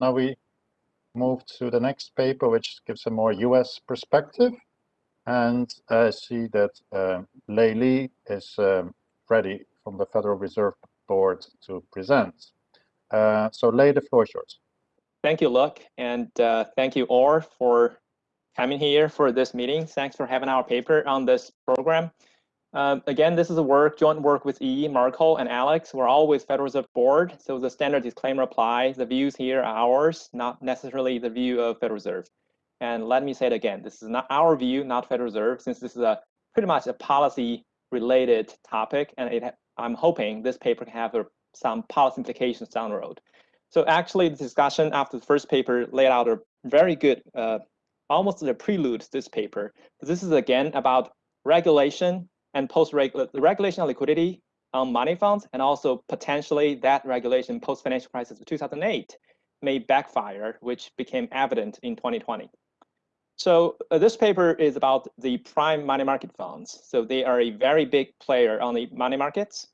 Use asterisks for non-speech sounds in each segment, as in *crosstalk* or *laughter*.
now we move to the next paper, which gives a more US perspective. And I see that uh, Lei Li is um, ready from the Federal Reserve Board to present. Uh, so Lei, the floor is yours. Thank you, Luck, and uh, thank you all for coming here for this meeting. Thanks for having our paper on this program. Um, again, this is a work, joint work with E, Marco, and Alex. We're always Federal Reserve Board, so the standard disclaimer applies. The views here are ours, not necessarily the view of Federal Reserve. And let me say it again, this is not our view, not Federal Reserve, since this is a pretty much a policy-related topic, and it, I'm hoping this paper can have a, some policy implications down the road. So actually, the discussion after the first paper laid out a very good, uh, almost a prelude to this paper. This is again about regulation and post-regulation liquidity on money funds, and also potentially that regulation post-financial crisis of 2008 may backfire, which became evident in 2020. So uh, this paper is about the prime money market funds. So they are a very big player on the money markets.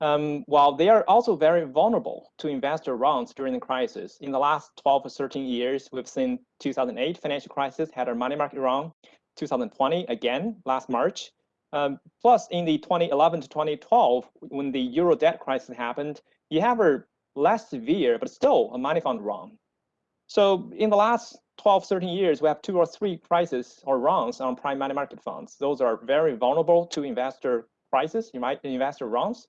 Um, while they are also very vulnerable to investor runs during the crisis. In the last 12 or 13 years, we've seen 2008 financial crisis had a money market run, 2020 again last March, um, plus, in the 2011 to 2012, when the euro debt crisis happened, you have a less severe, but still a money fund run. So in the last 12, 13 years, we have two or three crises or runs on prime money market funds. Those are very vulnerable to investor might investor runs.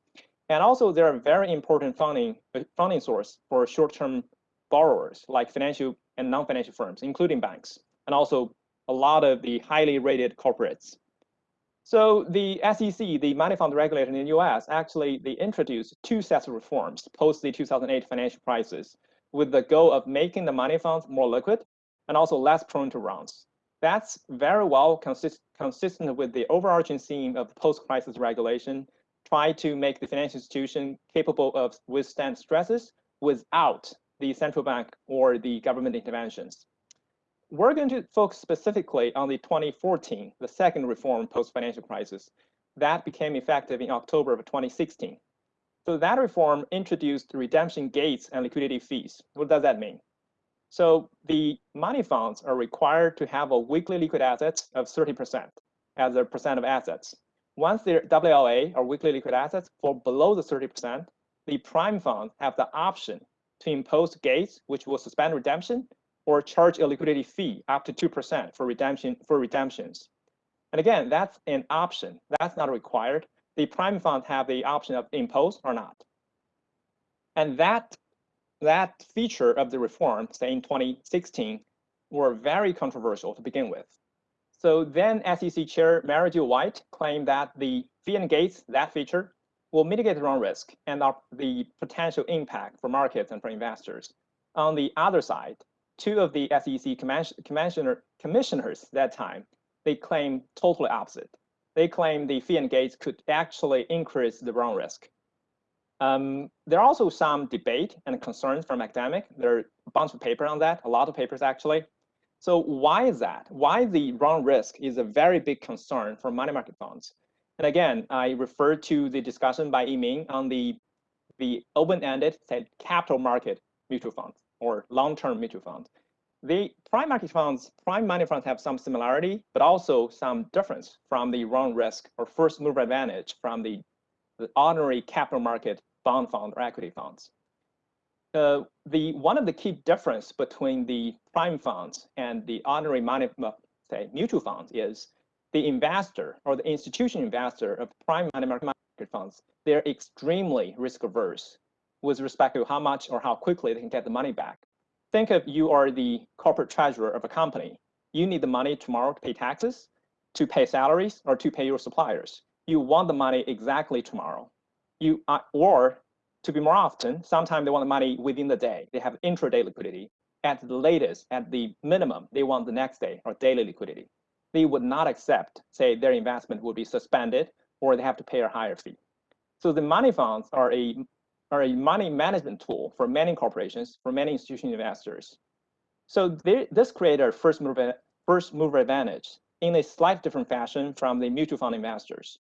And also they're a very important funding, funding source for short-term borrowers like financial and non-financial firms, including banks, and also a lot of the highly rated corporates. So the SEC, the money fund regulator in the US, actually they introduced two sets of reforms post the 2008 financial crisis with the goal of making the money funds more liquid and also less prone to runs. That's very well consist consistent with the overarching theme of post-crisis regulation, try to make the financial institution capable of withstand stresses without the central bank or the government interventions we're going to focus specifically on the 2014, the second reform post-financial crisis. That became effective in October of 2016. So that reform introduced redemption gates and liquidity fees. What does that mean? So the money funds are required to have a weekly liquid assets of 30% as a percent of assets. Once their WLA or weekly liquid assets fall below the 30%, the prime funds have the option to impose gates, which will suspend redemption or charge a liquidity fee up to 2% for redemption for redemptions. And again, that's an option. That's not required. The prime funds have the option of impose or not. And that, that feature of the reform, say in 2016, were very controversial to begin with. So then SEC Chair Mary Jo White claimed that the fee and gates, that feature, will mitigate the run risk and the potential impact for markets and for investors. On the other side, two of the SEC commissioner, commissioners that time, they claim totally opposite. They claim the fee and gates could actually increase the run risk. Um, there are also some debate and concerns from academic. There are a bunch of papers on that, a lot of papers actually. So why is that? Why the run risk is a very big concern for money market funds. And again, I refer to the discussion by Yiming on the, the open-ended capital market mutual funds or long-term mutual funds. The prime market funds, prime money funds have some similarity, but also some difference from the run risk or first mover advantage from the, the ordinary capital market bond fund or equity funds. Uh, the one of the key difference between the prime funds and the ordinary money, say mutual funds is the investor or the institution investor of prime money market funds, they're extremely risk averse with respect to how much or how quickly they can get the money back. Think of you are the corporate treasurer of a company. You need the money tomorrow to pay taxes, to pay salaries, or to pay your suppliers. You want the money exactly tomorrow. You uh, or to be more often, sometimes they want the money within the day. They have intraday liquidity. At the latest, at the minimum, they want the next day or daily liquidity. They would not accept, say, their investment would be suspended or they have to pay a higher fee. So the money funds are a are a money management tool for many corporations, for many institutional investors. So they, this created a first mover, first mover advantage in a slightly different fashion from the mutual fund investors.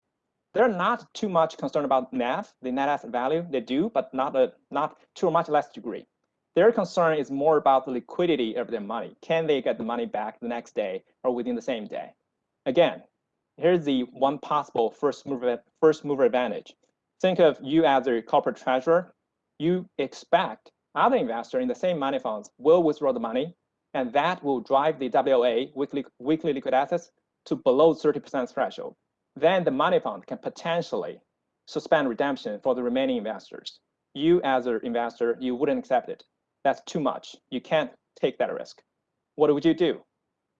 They're not too much concerned about NAV, the net asset value. They do, but not a not to a much less degree. Their concern is more about the liquidity of their money. Can they get the money back the next day or within the same day? Again, here's the one possible first mover, first mover advantage. Think of you as a corporate treasurer. You expect other investors in the same money funds will withdraw the money, and that will drive the WOA, weekly, weekly liquid assets, to below 30% threshold. Then the money fund can potentially suspend redemption for the remaining investors. You as an investor, you wouldn't accept it. That's too much. You can't take that risk. What would you do?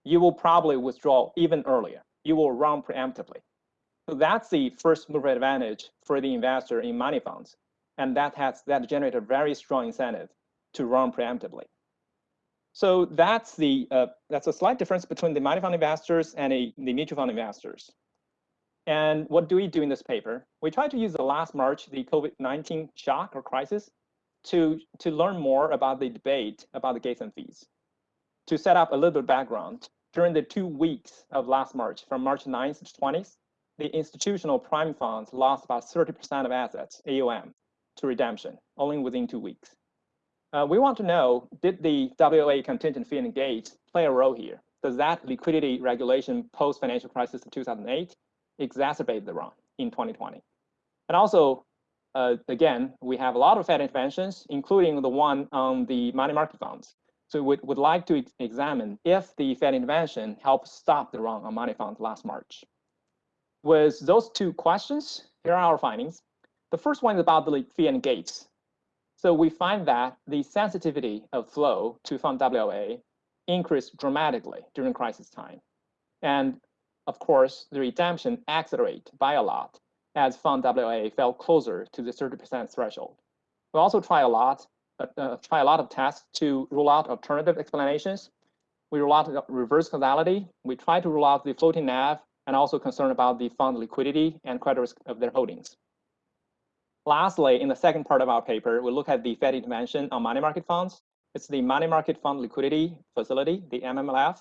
You will probably withdraw even earlier. You will run preemptively. So that's the first mover advantage for the investor in money funds. And that has that generated a very strong incentive to run preemptively. So that's the uh, that's a slight difference between the money fund investors and a, the mutual fund investors. And what do we do in this paper? We try to use the last March, the COVID-19 shock or crisis, to, to learn more about the debate about the gates and fees. To set up a little bit of background, during the two weeks of last March, from March 9th to 20th, the institutional prime funds lost about 30% of assets, AUM, to redemption, only within two weeks. Uh, we want to know, did the WA contingent fee and play a role here? Does that liquidity regulation post-financial crisis of 2008 exacerbate the run in 2020? And also, uh, again, we have a lot of Fed interventions, including the one on the money market funds. So we would like to examine if the Fed intervention helped stop the run on money funds last March. With those two questions, here are our findings. The first one is about the fee and gates. So we find that the sensitivity of flow to fund WOA increased dramatically during crisis time. And of course, the redemption accelerate by a lot as fund WOA fell closer to the 30% threshold. We also try a lot, uh, uh, try a lot of tests to rule out alternative explanations. We rule out reverse causality. We try to rule out the floating NAV and also concern about the fund liquidity and credit risk of their holdings. Lastly, in the second part of our paper, we look at the Fed intervention on money market funds. It's the money market fund liquidity facility, the MMLF.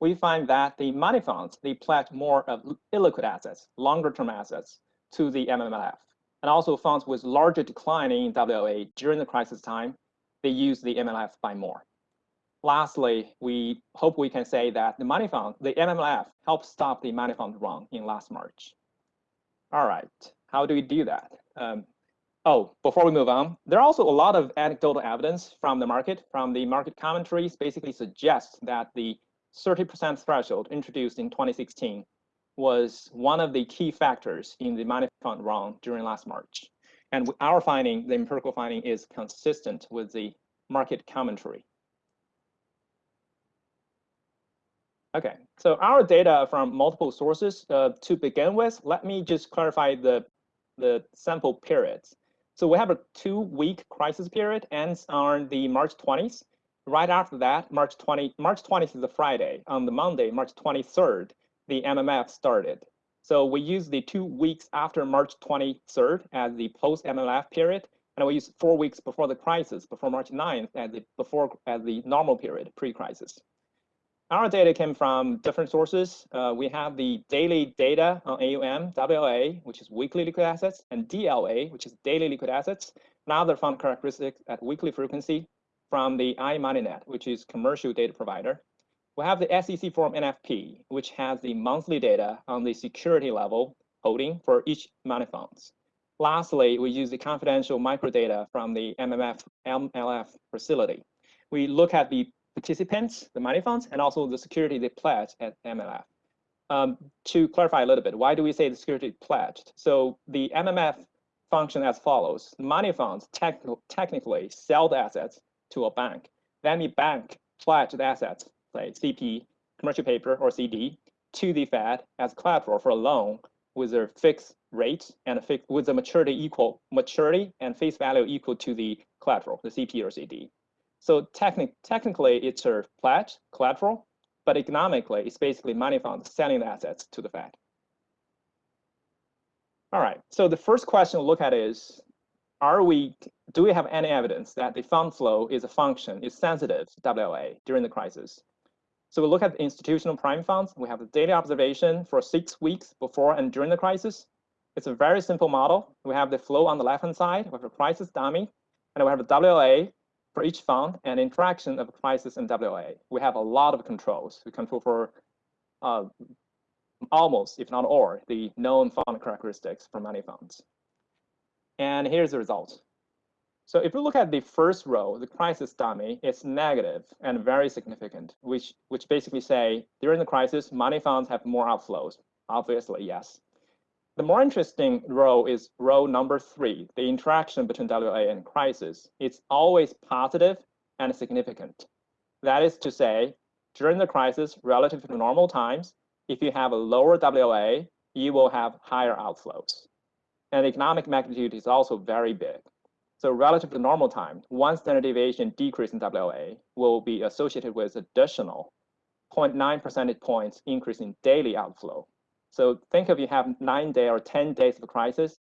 We find that the money funds, they pledge more of illiquid assets, longer term assets to the MMLF. And also funds with larger decline in WOA during the crisis time, they use the MMLF by more. Lastly, we hope we can say that the money fund, the MMLF, helped stop the money fund run in last March. All right, how do we do that? Um, oh, before we move on, there are also a lot of anecdotal evidence from the market, from the market commentaries, basically suggests that the 30% threshold introduced in 2016 was one of the key factors in the money fund run during last March. And our finding, the empirical finding, is consistent with the market commentary. Okay, so our data from multiple sources. Uh, to begin with, let me just clarify the, the sample periods. So we have a two-week crisis period ends on the March 20th. Right after that, March 20, March 20th is a Friday. On the Monday, March 23rd, the MMF started. So we use the two weeks after March 23rd as the post MMF period, and we use four weeks before the crisis, before March 9th, as the before as the normal period, pre-crisis. Our data came from different sources. Uh, we have the daily data on AUM, WOA, which is weekly liquid assets, and DLA, which is daily liquid assets, and other fund characteristics at weekly frequency from the iMoneyNet, which is commercial data provider. We have the SEC form NFP, which has the monthly data on the security level holding for each money funds. Lastly, we use the confidential microdata from the MMF MLF facility. We look at the participants, the money funds, and also the security they pledged at MLF. Um, to clarify a little bit, why do we say the security pledged? So the MMF function as follows. Money funds technically sell the assets to a bank. Then the bank pledge the assets like CP, commercial paper, or CD, to the Fed as collateral for a loan with a fixed rate and a fixed, with a maturity equal maturity and face value equal to the collateral, the CP or CD. So technic technically, it's a pledge collateral, but economically, it's basically money funds selling the assets to the Fed. All right. So the first question to look at is, are we do we have any evidence that the fund flow is a function is sensitive to WOA during the crisis? So we look at the institutional prime funds. We have the daily observation for six weeks before and during the crisis. It's a very simple model. We have the flow on the left-hand side. We have a crisis dummy, and we have a WOA for each fund and interaction of crisis and WA. We have a lot of controls. We control for uh, almost, if not all, the known fund characteristics for money funds. And here's the result. So if we look at the first row, the crisis dummy, it's negative and very significant, which, which basically say during the crisis, money funds have more outflows. Obviously, yes. The more interesting role is role number three, the interaction between WA and crisis. It's always positive and significant. That is to say, during the crisis, relative to normal times, if you have a lower WA, you will have higher outflows. And the economic magnitude is also very big. So relative to normal time, one standard deviation decrease in WA will be associated with additional 0.9 percentage points increase in daily outflow. So think if you have nine day or 10 days of crisis,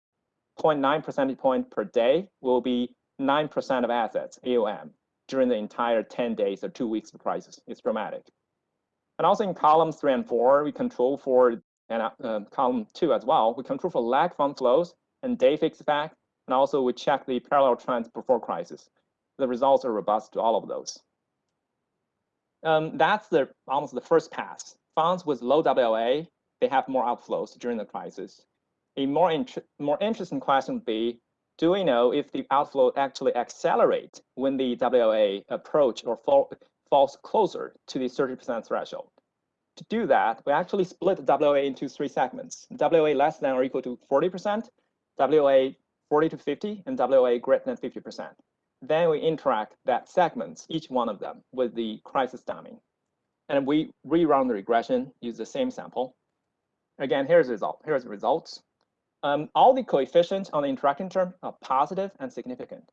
0.9 percentage point per day will be 9% of assets, AUM, during the entire 10 days or two weeks of crisis. It's dramatic. And also in columns three and four, we control for, and uh, column two as well, we control for lag fund flows and day fixed effect, and also we check the parallel trends before crisis. The results are robust to all of those. Um, that's the almost the first pass. Funds with low WLA, they have more outflows during the crisis. A more, more interesting question would be, do we know if the outflow actually accelerate when the WLA approach or fall, falls closer to the 30% threshold. To do that, we actually split WA into three segments. WA less than or equal to 40%, WA 40 to 50, and WA greater than 50%. Then we interact that segments, each one of them, with the crisis dummy. And we rerun the regression, use the same sample. Again, here's the result. Here's the results. Um, all the coefficients on the interacting term are positive and significant.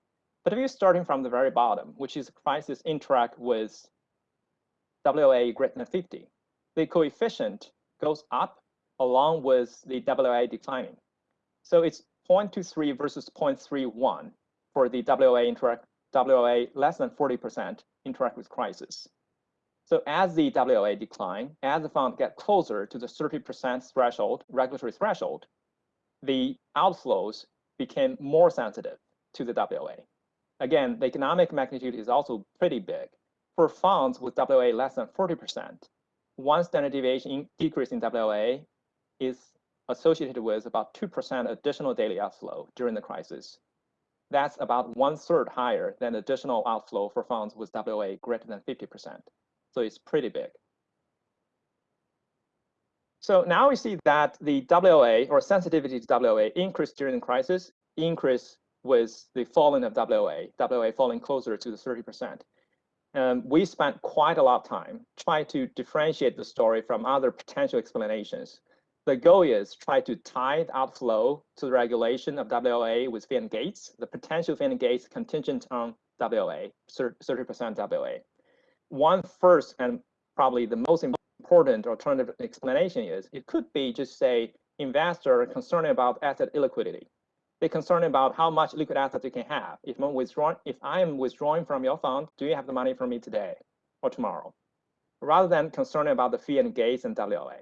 But if you're starting from the very bottom, which is crisis interact with WA greater than 50, the coefficient goes up along with the WA declining. So it's 0.23 versus 0.31 for the WA interact WA less than 40% interact with crisis. So as the WA decline, as the fund get closer to the 30% threshold, regulatory threshold, the outflows became more sensitive to the WA. Again, the economic magnitude is also pretty big. For funds with WA less than 40%, one standard deviation decrease in WA is associated with about 2% additional daily outflow during the crisis. That's about one third higher than additional outflow for funds with WA greater than 50%. So it's pretty big. So now we see that the WA or sensitivity to WA increased during the crisis, increase with the falling of WA, WA falling closer to the 30%. Um, we spent quite a lot of time trying to differentiate the story from other potential explanations. The goal is try to tie the outflow to the regulation of WLA with fee and gates, the potential fee and gates contingent on WLA, 30% WLA. One first and probably the most important alternative explanation is it could be just say investor concerned about asset illiquidity they're concerned about how much liquid assets you can have. If I'm withdrawing, if I am withdrawing from your fund, do you have the money for me today or tomorrow? Rather than concerned about the fee and gates and WLA.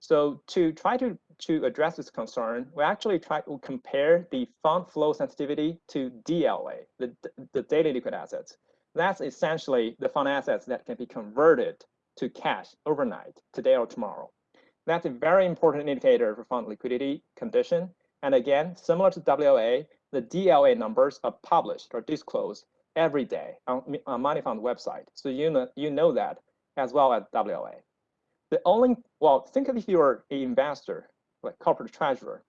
So to try to, to address this concern, we actually try to compare the fund flow sensitivity to DLA, the, the daily liquid assets. That's essentially the fund assets that can be converted to cash overnight, today or tomorrow. That's a very important indicator for fund liquidity condition and again, similar to WLA, the DLA numbers are published or disclosed every day on, on Money Fund website. So you know, you know that as well as WLA. The only, well, think of if you're an investor, like corporate treasurer,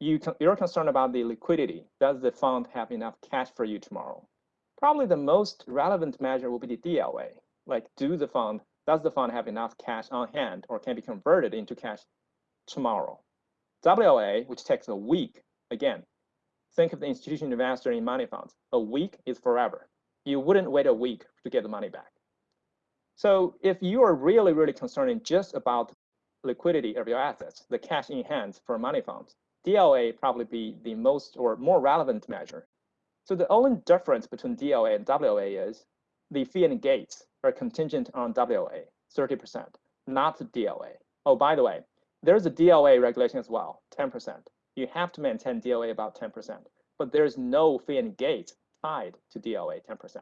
you you're concerned about the liquidity. Does the fund have enough cash for you tomorrow? Probably the most relevant measure will be the DLA. Like, do the fund, does the fund have enough cash on hand or can be converted into cash tomorrow? WLA, which takes a week, again, think of the institutional investor in money funds. A week is forever. You wouldn't wait a week to get the money back. So if you are really, really concerned just about liquidity of your assets, the cash in hand for money funds, DLA probably be the most or more relevant measure. So the only difference between DLA and WLA is the fee and gates are contingent on WLA, 30%, not DLA. Oh, by the way, there's a DLA regulation as well, 10%. You have to maintain DLA about 10%, but there's no fee and gate tied to DLA 10%.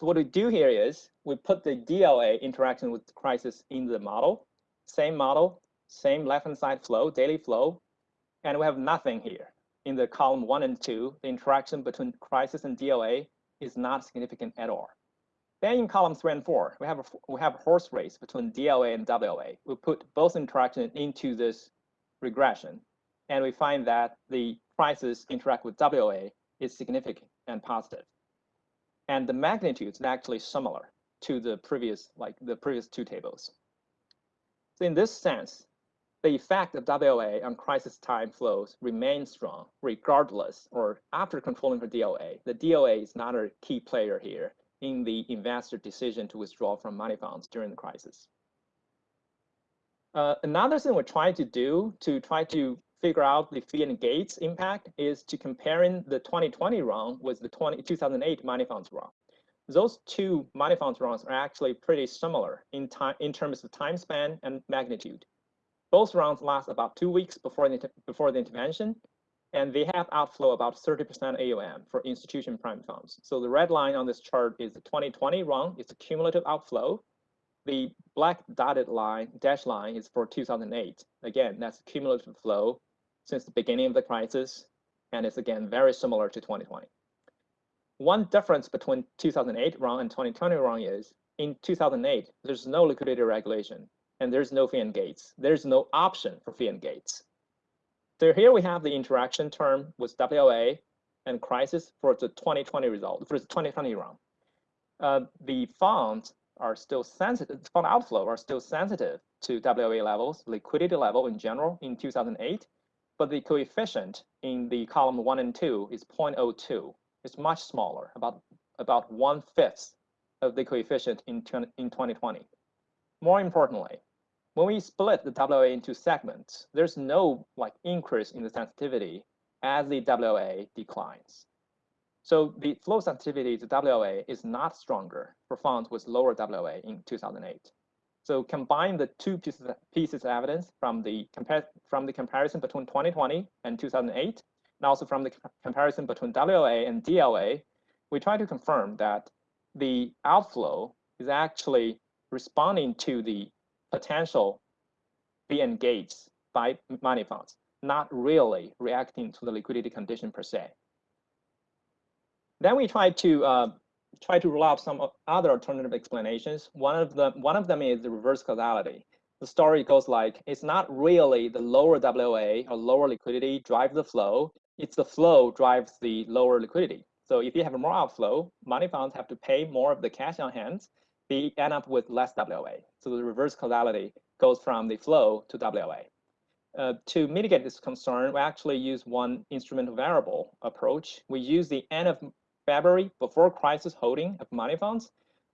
So what we do here is we put the DLA interaction with crisis in the model, same model, same left-hand side flow, daily flow, and we have nothing here. In the column one and two, the interaction between crisis and DLA is not significant at all. Then in column three and four, we have a, we have a horse race between DLA and WLA. We put both interaction into this regression, and we find that the crisis interact with WLA is significant and positive. And the magnitude is actually similar to the previous, like the previous two tables. So in this sense, the effect of WLA on crisis time flows remains strong regardless or after controlling for DLA. The DLA is not a key player here in the investor decision to withdraw from money funds during the crisis. Uh, another thing we're trying to do to try to figure out the fee and gates impact is to comparing the 2020 run with the 20, 2008 money funds run. Those two money funds runs are actually pretty similar in time in terms of time span and magnitude. Both rounds last about two weeks before the, before the intervention, and they have outflow about 30% AUM for institution prime funds. So the red line on this chart is the 2020 round, it's a cumulative outflow. The black dotted line, dash line is for 2008. Again, that's cumulative flow since the beginning of the crisis, and it's again very similar to 2020. One difference between 2008 round and 2020 round is in 2008, there's no liquidity regulation and there's no fee and gates. There's no option for fee and gates. So here we have the interaction term with WLA and crisis for the 2020 result, for the 2020 round. Uh, the funds are still sensitive, fund outflow are still sensitive to WLA levels, liquidity level in general in 2008, but the coefficient in the column one and two is 0.02. It's much smaller, about, about one fifth of the coefficient in, in 2020. More importantly, when we split the WLA into segments, there's no like increase in the sensitivity as the WLA declines. So the flow sensitivity to WLA is not stronger for funds with lower WLA in 2008. So combine the two pieces, pieces of evidence from the, from the comparison between 2020 and 2008, and also from the comparison between WLA and DLA, we try to confirm that the outflow is actually responding to the potential be engaged by money funds, not really reacting to the liquidity condition per se. Then we try to uh, try to rule out some other alternative explanations. One of them one of them is the reverse causality. The story goes like it's not really the lower WLA or lower liquidity drives the flow. It's the flow drives the lower liquidity. So if you have more outflow, money funds have to pay more of the cash on hand they end up with less WLA. So the reverse causality goes from the flow to WLA. Uh, to mitigate this concern, we actually use one instrumental variable approach. We use the end of February before crisis holding of money funds,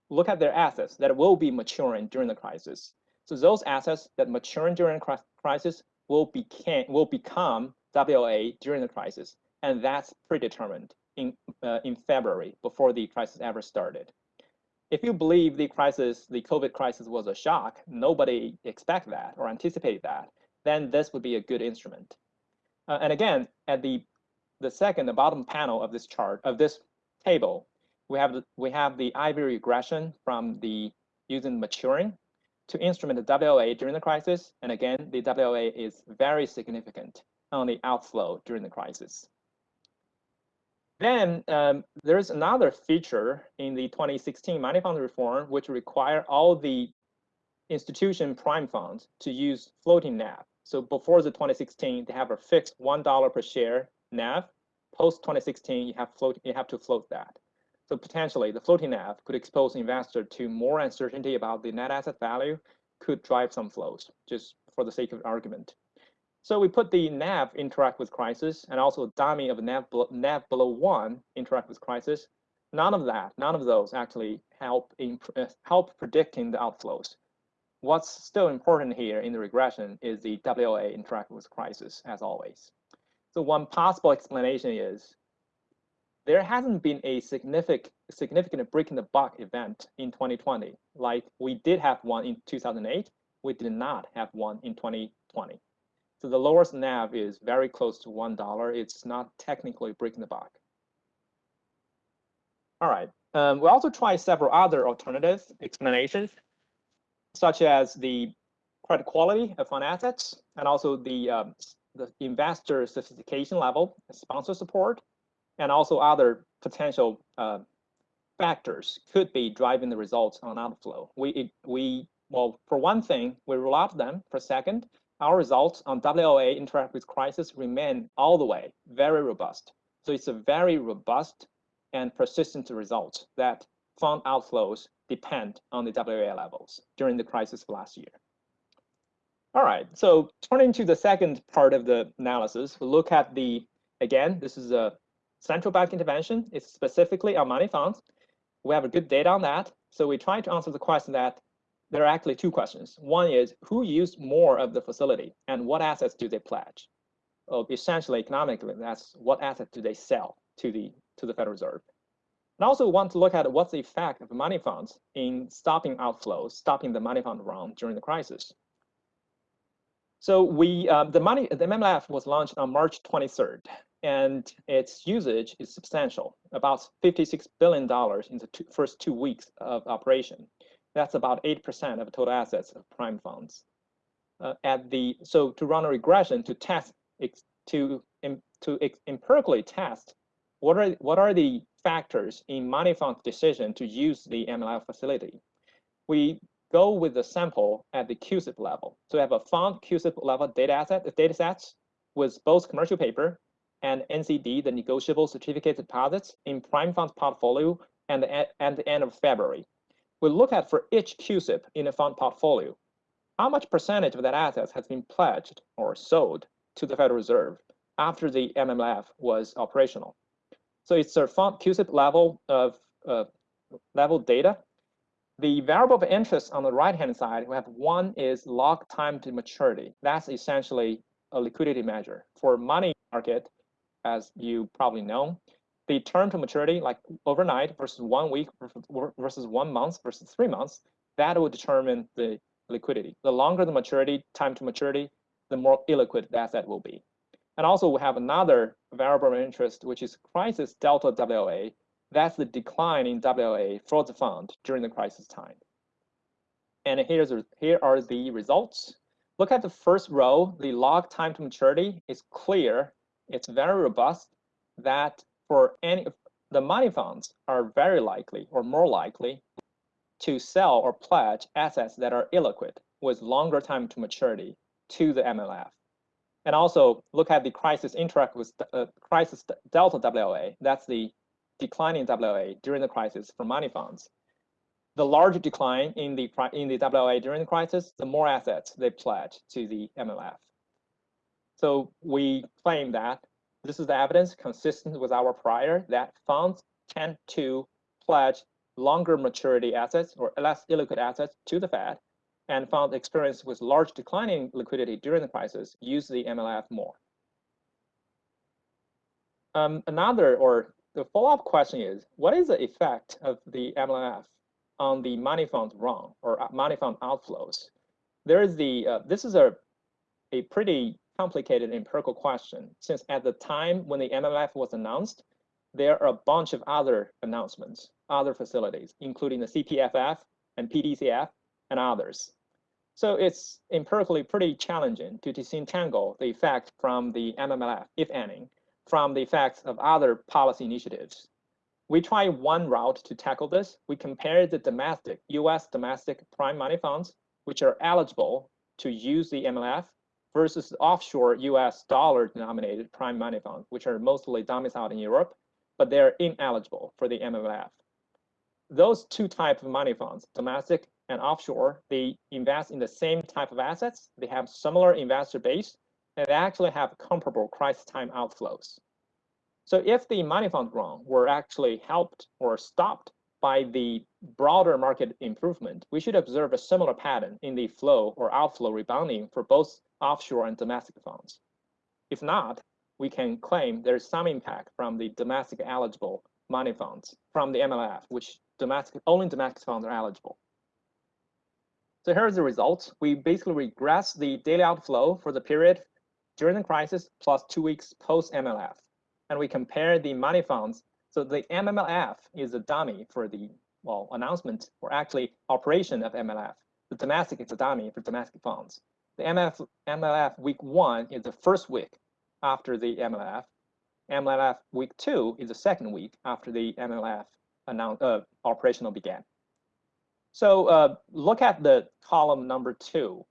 look at their assets that will be maturing during the crisis. So those assets that mature during crisis will, became, will become WLA during the crisis, and that's predetermined in, uh, in February before the crisis ever started if you believe the crisis, the COVID crisis was a shock, nobody expect that or anticipate that, then this would be a good instrument. Uh, and again, at the the second, the bottom panel of this chart of this table, we have the, we have the IV regression from the using maturing to instrument the WLA during the crisis, and again, the WLA is very significant on the outflow during the crisis. Then um, there's another feature in the 2016 money fund reform, which require all the institution prime funds to use floating NAV. So before the 2016, they have a fixed $1 per share NAV. Post 2016, you have float, you have to float that. So potentially the floating NAV could expose investor to more uncertainty about the net asset value, could drive some flows, just for the sake of argument. So we put the nav interact with crisis and also dummy of nav, nav below one interact with crisis. None of that, none of those actually help in, help predicting the outflows. What's still important here in the regression is the WLA interact with crisis as always. So one possible explanation is there hasn't been a significant significant break in the buck event in 2020 like we did have one in 2008 we did not have one in 2020 so the lowest NAV is very close to $1. It's not technically breaking the buck. All right, Um, we also tried several other alternative explanations, such as the credit quality of fund assets and also the, um, the investor sophistication level, sponsor support, and also other potential uh, factors could be driving the results on outflow. We, it, we well, for one thing, we rule out them. For second, our results on WOA interact with crisis remain all the way very robust. So it's a very robust and persistent result that fund outflows depend on the WOA levels during the crisis of last year. All right, so turning to the second part of the analysis, we look at the, again, this is a central bank intervention. It's specifically on money funds. We have a good data on that. So we try to answer the question that there are actually two questions. One is who used more of the facility and what assets do they pledge? Well, essentially, economically, that's what assets do they sell to the to the Federal Reserve. And also want to look at what's the effect of money funds in stopping outflows, stopping the money fund run during the crisis. So we um, the money the MMLF was launched on March 23rd, and its usage is substantial, about 56 billion dollars in the two, first two weeks of operation. That's about 8% of total assets of prime funds. Uh, at the so to run a regression to test to to empirically test what are what are the factors in money fund's decision to use the MLF facility. We go with the sample at the CUSIP level. So we have a fund CUSIP level data asset data sets with both commercial paper and NCD, the negotiable certificate deposits in prime fund portfolio and the, at the end of February we look at for each CUSIP in a fund portfolio, how much percentage of that assets has been pledged or sold to the Federal Reserve after the MMF was operational. So it's a fund CUSIP level of uh, level data. The variable of interest on the right-hand side, we have one is log time to maturity. That's essentially a liquidity measure. For money market, as you probably know, the term to maturity, like overnight versus one week versus one month versus three months, that will determine the liquidity. The longer the maturity, time to maturity, the more illiquid the asset will be. And also we have another variable of interest, which is crisis delta WOA. That's the decline in WOA for the fund during the crisis time. And here's here are the results. Look at the first row, the log time to maturity is clear. It's very robust. That for any of the money funds are very likely or more likely to sell or pledge assets that are illiquid with longer time to maturity to the MLF. And also look at the crisis interact with uh, crisis delta WOA. That's the declining WOA during the crisis for money funds. The larger decline in the in the WOA during the crisis, the more assets they pledge to the MLF. So we claim that this is the evidence consistent with our prior that funds tend to pledge longer maturity assets or less illiquid assets to the Fed, and funds experienced with large declining liquidity during the crisis use the MLF more. Um, another or the follow-up question is, what is the effect of the MLF on the money fund run or money fund outflows? There is the, uh, this is a, a pretty complicated empirical question, since at the time when the MMF was announced, there are a bunch of other announcements, other facilities, including the CPFF and PDCF and others. So it's empirically pretty challenging to disentangle the effect from the MMLF, if any, from the effects of other policy initiatives. We try one route to tackle this. We compare the domestic, US domestic prime money funds, which are eligible to use the MLF versus offshore US dollar denominated prime money funds, which are mostly domiciled in Europe, but they're ineligible for the MMF. Those two types of money funds, domestic and offshore, they invest in the same type of assets, they have similar investor base, and they actually have comparable crisis time outflows. So if the money fund run were actually helped or stopped by the broader market improvement, we should observe a similar pattern in the flow or outflow rebounding for both offshore and domestic funds. If not, we can claim there's some impact from the domestic eligible money funds from the MLF, which domestic only domestic funds are eligible. So here's the results. We basically regress the daily outflow for the period during the crisis plus two weeks post MLF. And we compare the money funds So the MMLF is a dummy for the well announcement or actually operation of MLF. The domestic is a dummy for domestic funds. The MF, MLF week one is the first week after the MLF. MLF week two is the second week after the MLF announced, uh, operational began. So uh, look at the column number two.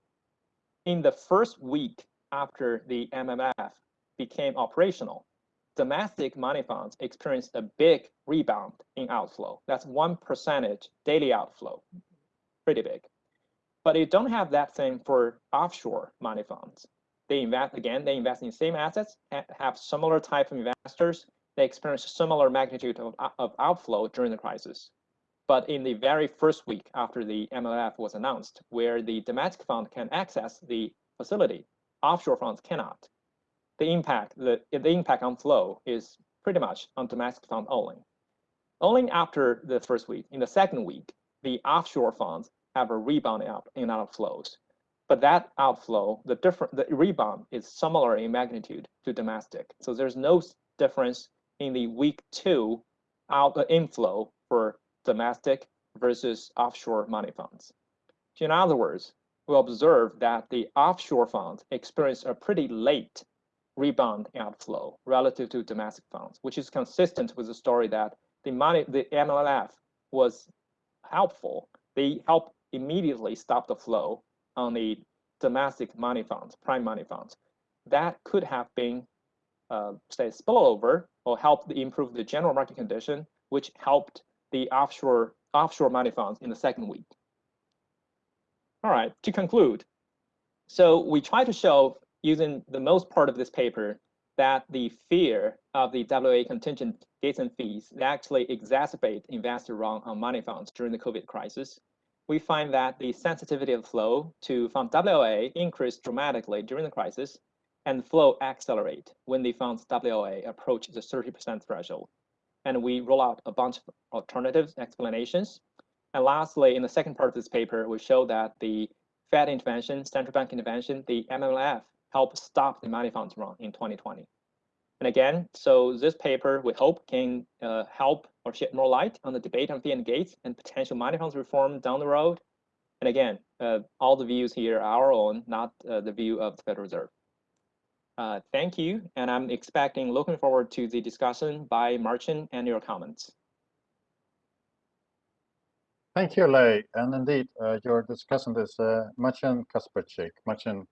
In the first week after the MMF became operational, domestic money funds experienced a big rebound in outflow. That's one percentage daily outflow, pretty big. But you don't have that same for offshore money funds. They invest again, they invest in same assets, have similar type of investors. They experience similar magnitude of, of outflow during the crisis. But in the very first week after the MLF was announced, where the domestic fund can access the facility, offshore funds cannot. The impact, the, the impact on flow is pretty much on domestic fund only. Only after the first week, in the second week, the offshore funds have a rebound out in outflows. But that outflow, the different the rebound is similar in magnitude to domestic. So there's no difference in the week two out uh, inflow for domestic versus offshore money funds. In other words, we observe that the offshore funds experience a pretty late rebound outflow relative to domestic funds, which is consistent with the story that the money, the MLF was helpful. They help immediately stop the flow on the domestic money funds, prime money funds. That could have been, uh, say, spillover or helped improve the general market condition, which helped the offshore offshore money funds in the second week. All right, to conclude, so we try to show using the most part of this paper that the fear of the WA contingent gates and fees actually exacerbate investor wrong on money funds during the COVID crisis we find that the sensitivity of flow to fund WOA increased dramatically during the crisis, and flow accelerate when the fund's WOA approach the 30% threshold. And we roll out a bunch of alternative explanations. And lastly, in the second part of this paper, we show that the Fed intervention, central bank intervention, the MMF helped stop the money funds run in 2020. And again, so this paper, we hope, can uh, help or shed more light on the debate on fee and gates and potential money funds reform down the road. And again, uh, all the views here are our own, not uh, the view of the Federal Reserve. Uh, thank you, and I'm expecting, looking forward to the discussion by Marcin and your comments. Thank you, Lei. And indeed, uh, your discussant is uh, Marcin Kacperczyk. Marcin,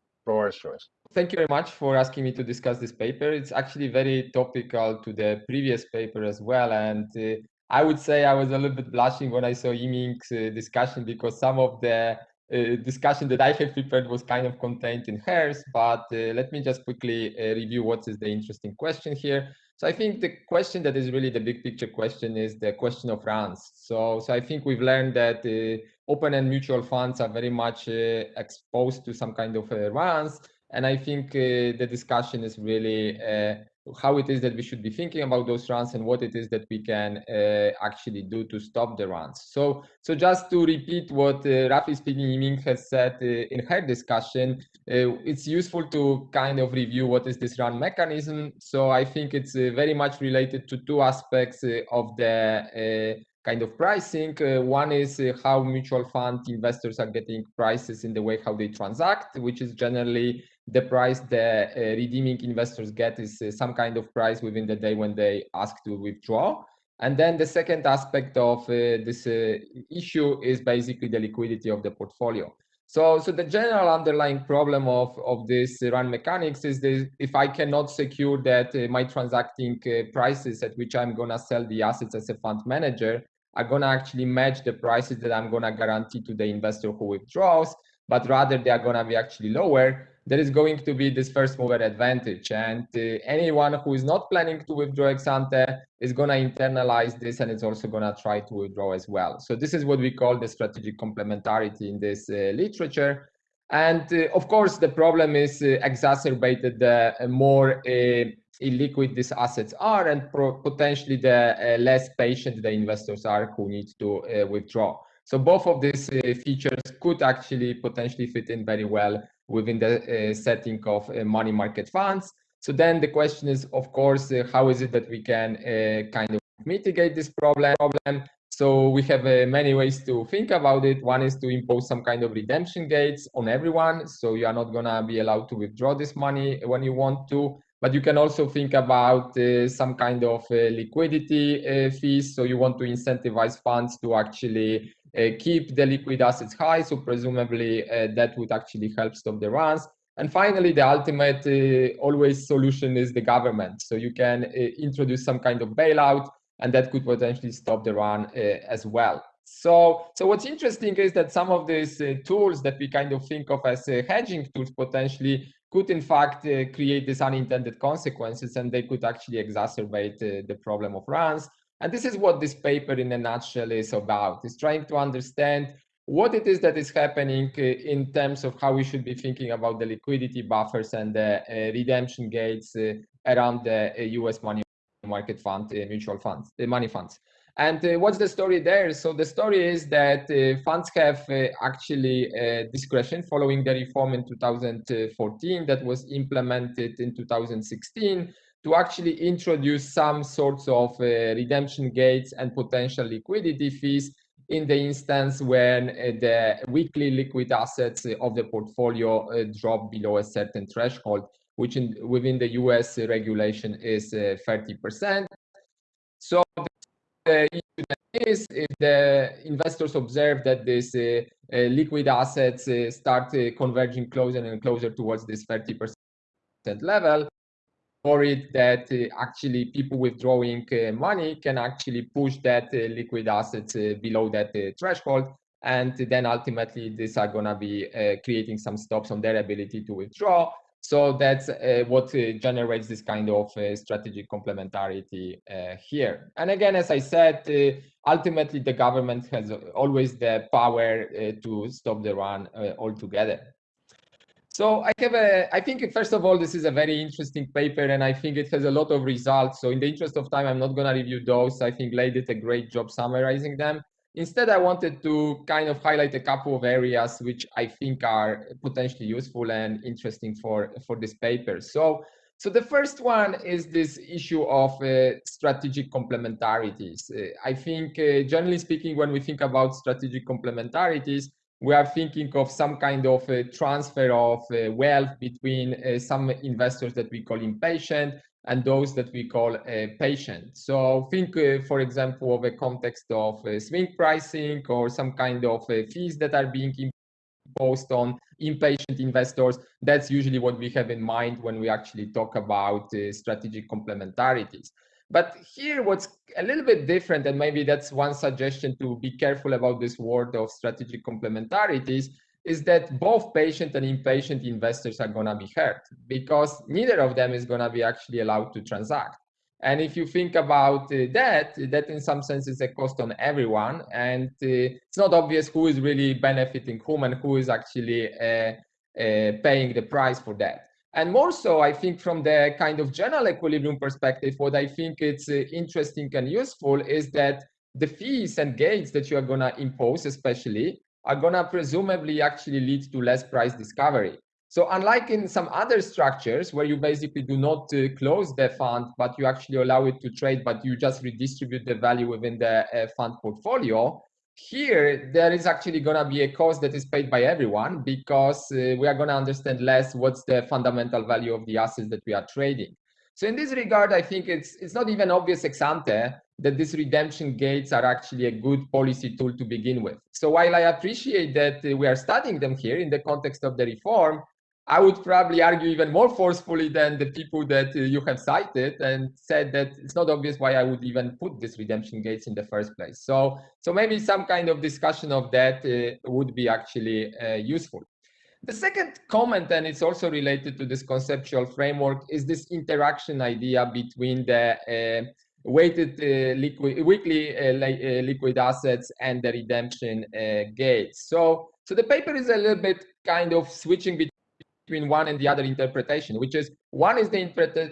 Thank you very much for asking me to discuss this paper. It's actually very topical to the previous paper as well. And uh, I would say I was a little bit blushing when I saw Yiming's uh, discussion because some of the uh, discussion that I have prepared was kind of contained in hers. But uh, let me just quickly uh, review what is the interesting question here. So I think the question that is really the big picture question is the question of runs. So, so I think we've learned that uh, open-end mutual funds are very much exposed to some kind of runs and I think uh, the discussion is really uh, how it is that we should be thinking about those runs and what it is that we can uh, actually do to stop the runs. So, so just to repeat what uh, roughly speaking Yiming has said uh, in her discussion, uh, it's useful to kind of review what is this run mechanism. So I think it's uh, very much related to two aspects uh, of the kind of pricing. Uh, one is uh, how mutual fund investors are getting prices in the way how they transact, which is generally the price the uh, redeeming investors get is uh, some kind of price within the day when they ask to withdraw. And then the second aspect of uh, this uh, issue is basically the liquidity of the portfolio. So, so the general underlying problem of, of this run mechanics is that if I cannot secure that my transacting prices at which I'm gonna sell the assets as a fund manager are gonna actually match the prices that I'm gonna guarantee to the investor who withdraws, but rather they are gonna be actually lower, there is going to be this first mover advantage. And uh, anyone who is not planning to withdraw ex ante is going to internalize this and it's also going to try to withdraw as well. So this is what we call the strategic complementarity in this uh, literature. And uh, of course, the problem is uh, exacerbated the more uh, illiquid these assets are and potentially the uh, less patient the investors are who need to withdraw. So both of these features could actually potentially fit in very well within the uh, setting of uh, money market funds. So then the question is, of course, uh, how is it that we can kind of mitigate this problem. So we have uh, many ways to think about it. One is to impose some kind of redemption gates on everyone. So you are not gonna be allowed to withdraw this money when you want to. But you can also think about uh, some kind of uh, liquidity uh, fees. So you want to incentivize funds to actually uh, keep the liquid assets high. So presumably uh, that would actually help stop the runs. And finally, the ultimate uh, always solution is the government. So you can introduce some kind of bailout, and that could potentially stop the run as well. So, so what's interesting is that some of these uh, tools that we kind of think of as uh, hedging tools potentially could in fact uh, create these unintended consequences, and they could actually exacerbate the problem of runs. And this is what this paper in a nutshell is about, is trying to understand what it is that is happening uh, in terms of how we should be thinking about the liquidity buffers and the uh, redemption gates uh, around the US money market fund, mutual funds, the money funds. And uh, what's the story there? So the story is that uh, funds have uh, actually discretion following the reform in 2014 that was implemented in 2016 to actually introduce some sorts of redemption gates and potential liquidity fees in the instance when uh, the weekly liquid assets of the portfolio uh, drop below a certain threshold, which in, within the US regulation is 30%. Uh, so the issue is if the investors observe that these uh, uh, liquid assets uh, start converging closer and closer towards this 30% level, worried that uh, actually people withdrawing uh, money can actually push that uh, liquid assets below that threshold. And then ultimately, these are going to be creating some stops on their ability to withdraw. So that's uh, what uh, generates this kind of uh, strategic complementarity here. And again, as I said, ultimately the government has always the power to stop the run altogether. So I have a, I think first of all, this is a very interesting paper and I think it has a lot of results. So in the interest of time, I'm not gonna review those. I think Lei did a great job summarizing them. Instead, I wanted to kind of highlight a couple of areas which I think are potentially useful and interesting for, for this paper. So, so the first one is this issue of uh, strategic complementarities. Uh, I think, uh, generally speaking, when we think about strategic complementarities, we are thinking of some kind of a transfer of uh, wealth between uh, some investors that we call impatient and those that we call uh, patient. So think, uh, for example, of a context of uh, swing pricing or some kind of uh, fees that are being imposed on impatient investors. That's usually what we have in mind when we actually talk about strategic complementarities. But here, what's a little bit different, and maybe that's one suggestion to be careful about this word of strategic complementarities, is that both patient and impatient investors are going to be hurt because neither of them is going to be actually allowed to transact. And if you think about uh, that, that in some sense is a cost on everyone. And uh, it's not obvious who is really benefiting whom and who is actually uh, uh paying the price for that. And more so, I think from the kind of general equilibrium perspective, what I think it's uh, interesting and useful is that the fees and gates that you are going to impose, especially, are going to presumably actually lead to less price discovery. So unlike in some other structures where you basically do not uh, close the fund, but you actually allow it to trade, but you just redistribute the value within the uh, fund portfolio, here, there is actually going to be a cost that is paid by everyone because uh, we are going to understand less what's the fundamental value of the assets that we are trading. So in this regard, I think it's it's not even obvious ex ante that these redemption gates are actually a good policy tool to begin with. So while I appreciate that uh, we are studying them here in the context of the reform, I would probably argue even more forcefully than the people that uh, you have cited and said that it's not obvious why I would even put these redemption gates in the first place. So, so maybe some kind of discussion of that uh, would be actually uh, useful. The second comment, and it's also related to this conceptual framework, is this interaction idea between the uh, weighted uh, liquid, weekly uh, liquid assets and the redemption gates. So, so the paper is a little bit kind of switching between between one and the other interpretation, which is one is the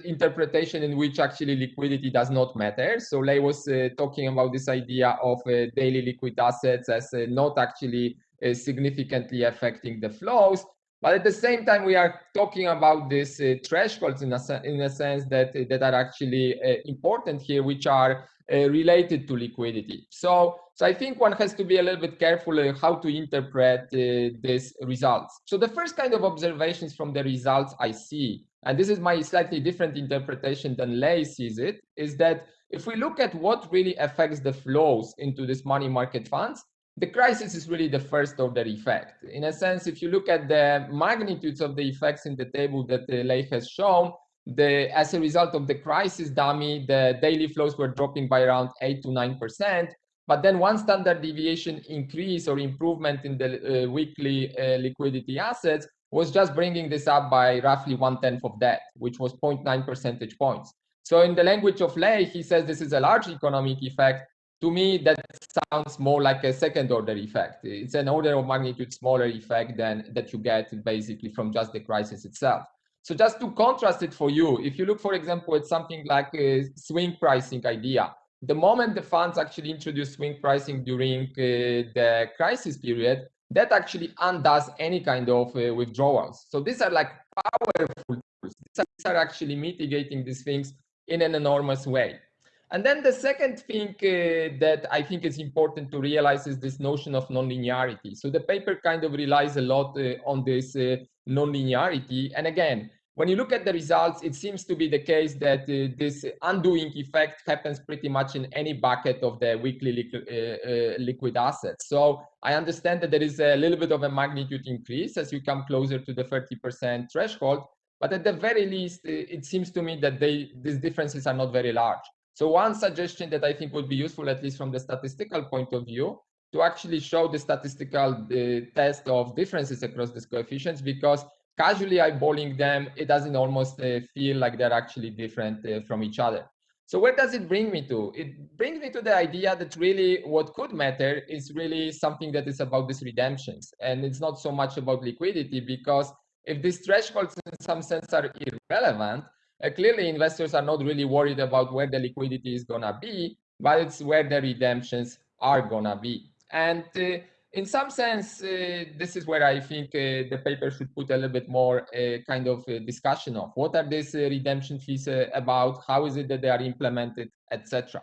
interpretation in which actually liquidity does not matter. So Lei was uh, talking about this idea of uh, daily liquid assets as uh, not actually uh, significantly affecting the flows. But at the same time, we are talking about these uh, thresholds in a, in a sense that, that are actually uh, important here, which are uh, related to liquidity. So, so I think one has to be a little bit careful uh, how to interpret uh, these results. So the first kind of observations from the results I see, and this is my slightly different interpretation than Lei sees it, is that if we look at what really affects the flows into these money market funds, the crisis is really the first order effect. In a sense, if you look at the magnitudes of the effects in the table that the Lei has shown, the, as a result of the crisis dummy, the daily flows were dropping by around 8 to 9%. But then one standard deviation increase or improvement in the uh, weekly uh, liquidity assets was just bringing this up by roughly one tenth of that, which was 0.9 percentage points. So in the language of Lei, he says this is a large economic effect, to me, that sounds more like a second order effect. It's an order of magnitude smaller effect than that you get basically from just the crisis itself. So just to contrast it for you, if you look, for example, at something like a swing pricing idea, the moment the funds actually introduce swing pricing during uh, the crisis period, that actually undoes any kind of uh, withdrawals. So these are like powerful tools. These are actually mitigating these things in an enormous way. And then the second thing uh, that I think is important to realize is this notion of nonlinearity. So the paper kind of relies a lot uh, on this uh, nonlinearity. And again, when you look at the results, it seems to be the case that uh, this undoing effect happens pretty much in any bucket of the weekly liquid, uh, uh, liquid assets. So I understand that there is a little bit of a magnitude increase as you come closer to the 30% threshold. But at the very least, it seems to me that they, these differences are not very large. So one suggestion that I think would be useful, at least from the statistical point of view, to actually show the statistical uh, test of differences across these coefficients, because casually eyeballing them, it doesn't almost uh, feel like they're actually different uh, from each other. So where does it bring me to? It brings me to the idea that really what could matter is really something that is about these redemptions. And it's not so much about liquidity because if these thresholds in some sense are irrelevant, uh, clearly, investors are not really worried about where the liquidity is going to be, but it's where the redemptions are going to be. And uh, in some sense, uh, this is where I think uh, the paper should put a little bit more uh, kind of uh, discussion of what are these redemption fees about, how is it that they are implemented, etc.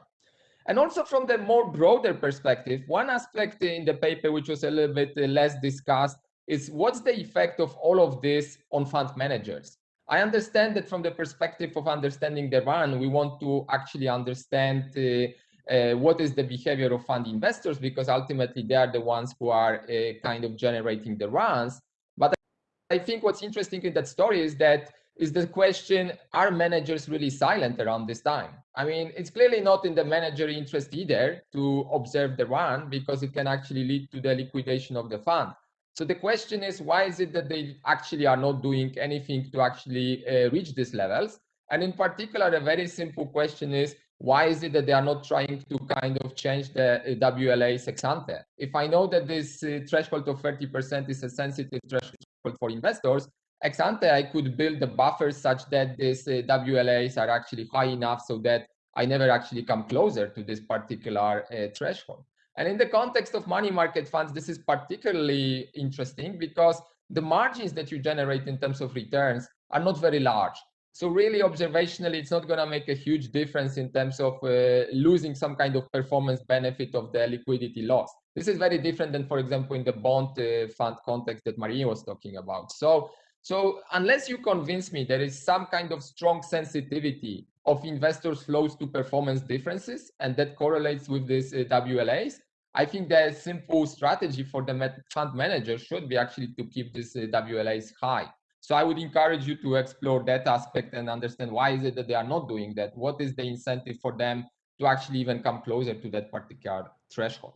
And also from the more broader perspective, one aspect in the paper which was a little bit less discussed is what's the effect of all of this on fund managers? I understand that from the perspective of understanding the run, we want to actually understand uh, uh, what is the behavior of fund investors because ultimately they are the ones who are uh, kind of generating the runs. But I think what's interesting in that story is that is the question, are managers really silent around this time? I mean, it's clearly not in the manager interest either to observe the run because it can actually lead to the liquidation of the fund. So the question is, why is it that they actually are not doing anything to actually uh, reach these levels? And in particular, a very simple question is, why is it that they are not trying to kind of change the WLA WLA's ex ante? If I know that this uh, threshold of 30% is a sensitive threshold for investors, ex ante, I could build the buffers such that these uh, WLAs are actually high enough so that I never actually come closer to this particular uh, threshold. And in the context of money market funds, this is particularly interesting because the margins that you generate in terms of returns are not very large. So really observationally, it's not going to make a huge difference in terms of uh, losing some kind of performance benefit of the liquidity loss. This is very different than, for example, in the bond uh, fund context that Maria was talking about. So, so unless you convince me there is some kind of strong sensitivity of investors flows to performance differences, and that correlates with these uh, WLAs. I think the simple strategy for the fund manager should be actually to keep these uh, WLAs high. So I would encourage you to explore that aspect and understand why is it that they are not doing that? What is the incentive for them to actually even come closer to that particular threshold?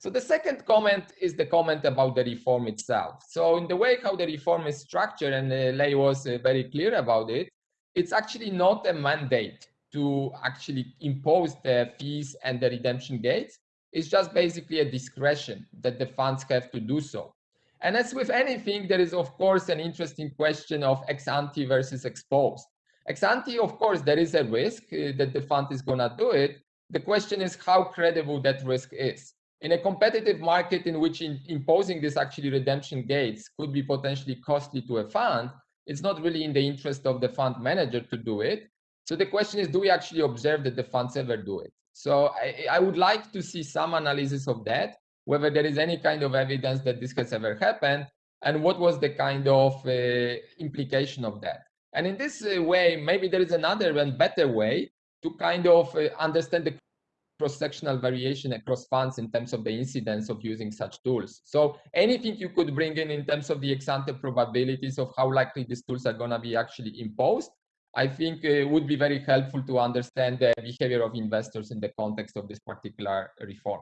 So the second comment is the comment about the reform itself. So in the way how the reform is structured, and uh, Lei was uh, very clear about it, it's actually not a mandate to actually impose the fees and the redemption gates. It's just basically a discretion that the funds have to do so. And as with anything, there is, of course, an interesting question of ex ante versus ex post. Ex ante, of course, there is a risk uh, that the fund is going to do it. The question is how credible that risk is. In a competitive market in which in, imposing this actually redemption gates could be potentially costly to a fund, it's not really in the interest of the fund manager to do it. So the question is, do we actually observe that the funds ever do it? So I, I would like to see some analysis of that, whether there is any kind of evidence that this has ever happened, and what was the kind of uh, implication of that. And in this uh, way, maybe there is another and better way to kind of uh, understand the cross-sectional variation across funds in terms of the incidence of using such tools. So anything you could bring in in terms of the ex-ante probabilities of how likely these tools are going to be actually imposed, I think uh, would be very helpful to understand the behavior of investors in the context of this particular reform.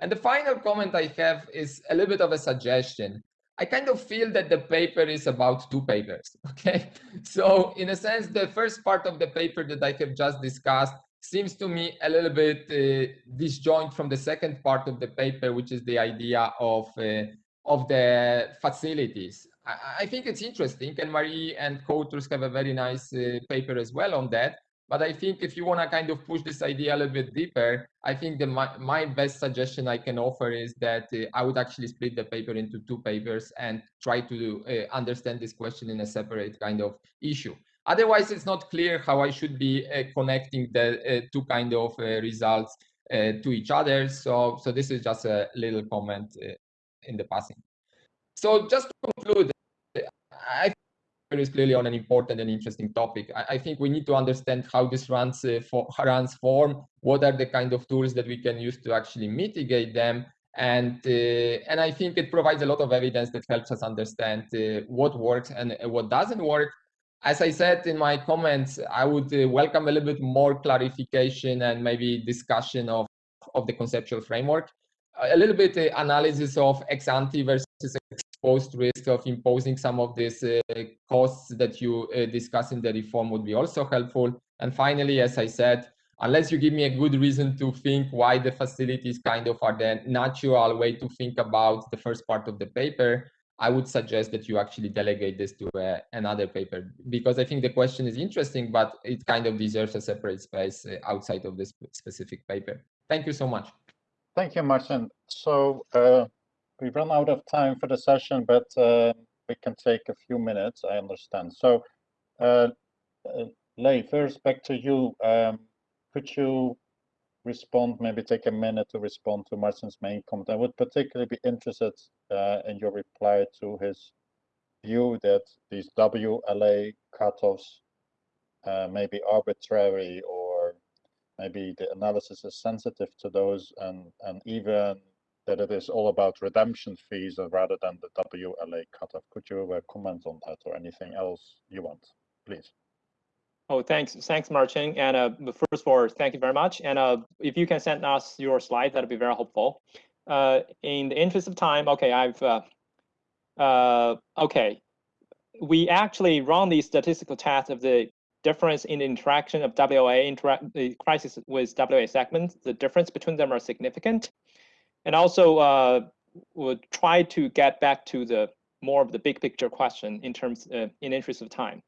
And the final comment I have is a little bit of a suggestion. I kind of feel that the paper is about two papers, *laughs* okay? So in a sense, the first part of the paper that I have just discussed seems to me a little bit uh, disjoint from the second part of the paper, which is the idea of, uh, of the facilities. I, I, think it's interesting, and Marie and co-authors have a very nice uh, paper as well on that. But I think if you want to kind of push this idea a little bit deeper, I think the, my, my best suggestion I can offer is that uh, I would actually split the paper into two papers and try to uh, understand this question in a separate kind of issue. Otherwise, it's not clear how I should be uh, connecting the uh, two kind of uh, results to each other. So, so this is just a little comment in the passing. So just to conclude, I think is clearly on an important and interesting topic. I, I, think we need to understand how this runs uh, for runs form, what are the kind of tools that we can use to actually mitigate them, and uh, and I think it provides a lot of evidence that helps us understand uh, what works and what doesn't work. As I said in my comments, I would uh, welcome a little bit more clarification and maybe discussion of of the conceptual framework, a little bit uh, analysis of ex ante versus ex post risk of imposing some of these uh, costs that you uh, discuss in the reform would be also helpful. And finally, as I said, unless you give me a good reason to think why the facilities kind of are the natural way to think about the first part of the paper, I would suggest that you actually delegate this to uh, another paper because I think the question is interesting, but it kind of deserves a separate space uh, outside of this specific paper. Thank you so much. Thank you, Martin. So uh, we run out of time for the session, but uh, we can take a few minutes, I understand. So, uh, uh, Lei, first back to you. Um, could you respond, maybe take a minute to respond to Martin's main comment? I would particularly be interested uh, in your reply to his view that these WLA cutoffs uh, may be arbitrary or maybe the analysis is sensitive to those and, and even that it is all about redemption fees rather than the WLA cutoff. Could you uh, comment on that or anything else you want, please? Oh, thanks, thanks, Martin. And uh, first of all, thank you very much. And uh, if you can send us your slide, that'd be very helpful. Uh, in the interest of time, okay, I've uh, uh, okay. We actually run the statistical test of the difference in the interaction of WA, interact the crisis with WA segments. The difference between them are significant. And also uh, we'll try to get back to the more of the big picture question in terms in interest of time.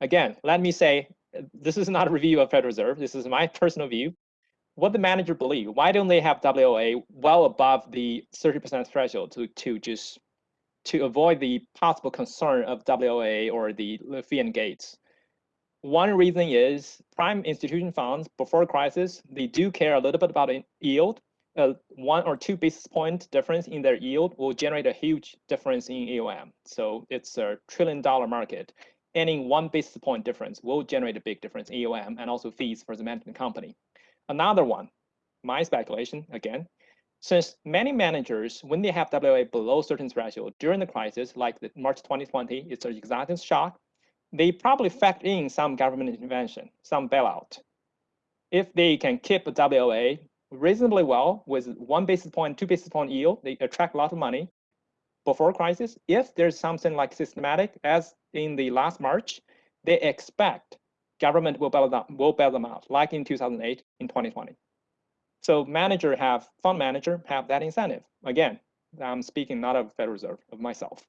Again, let me say, this is not a review of Federal Reserve. This is my personal view. What the manager believe, why don't they have WLA well above the 30% threshold to, to just to avoid the possible concern of WLA or the and gates? One reason is prime institution funds before crisis, they do care a little bit about yield, a one or two basis point difference in their yield will generate a huge difference in AUM. So it's a trillion dollar market. Any one basis point difference will generate a big difference in AUM and also fees for the management company. Another one, my speculation again, since many managers, when they have WLA below certain threshold during the crisis, like the March 2020, it's an exogenous shock, they probably factor in some government intervention, some bailout. If they can keep a WLA reasonably well with one basis point, two basis point yield. They attract a lot of money before crisis. If there's something like systematic, as in the last March, they expect government will bail them, will bail them out, like in 2008, in 2020. So manager have, fund manager have that incentive. Again, I'm speaking not of Federal Reserve, of myself.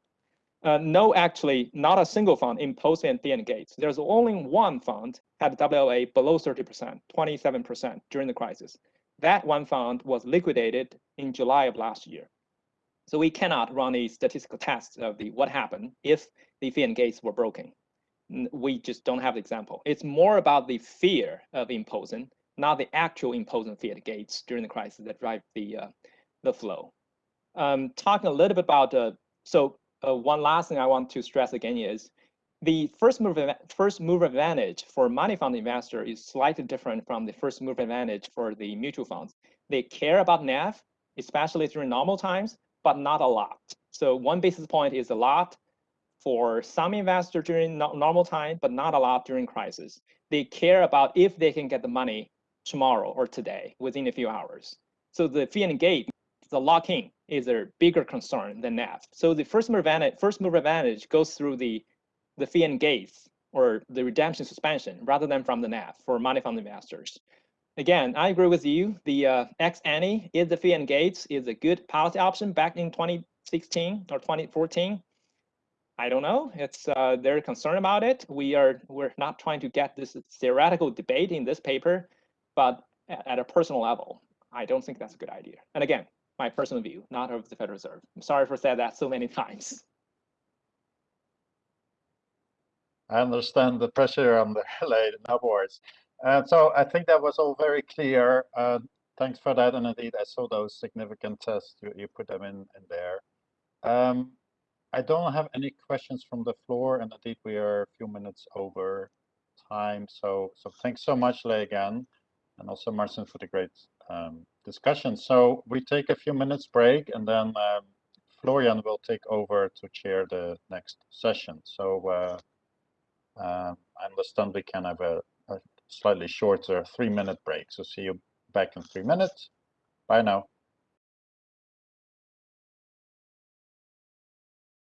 Uh, no, actually, not a single fund imposed and and gates. There's only one fund had WLA below 30%, 27% during the crisis that one fund was liquidated in July of last year. So we cannot run a statistical test of the what happened if the fee and gates were broken. We just don't have the example. It's more about the fear of imposing, not the actual imposing and gates during the crisis that drive the uh, the flow. Um, talking a little bit about uh, so uh, one last thing I want to stress again is the first mover first mover advantage for money fund investor is slightly different from the first mover advantage for the mutual funds. They care about NAV, especially during normal times, but not a lot. So one basis point is a lot for some investor during no normal time, but not a lot during crisis. They care about if they can get the money tomorrow or today within a few hours. So the fee and gate, the lock-in is a bigger concern than NAV. So the first mover advantage, first mover advantage goes through the the fee and gates or the redemption suspension rather than from the NAV for money fund investors. Again, I agree with you. The uh, is the fee and gates is a good policy option back in 2016 or 2014. I don't know. It's uh, they're concerned about it. We are we're not trying to get this theoretical debate in this paper, but at a personal level, I don't think that's a good idea. And again, my personal view, not of the Federal Reserve. I'm sorry for saying that so many *laughs* times. I understand the pressure on the *laughs* late boards. Uh, so I think that was all very clear. Uh, thanks for that. And indeed, I saw those significant tests. You, you put them in, in there. Um, I don't have any questions from the floor. And indeed, we are a few minutes over time. So, so thanks so much, Lei, again. And also Marcin for the great um, discussion. So we take a few minutes break and then um, Florian will take over to chair the next session. So uh, uh, I understand we can have a, a slightly shorter three minute break. So see you back in three minutes. Bye now.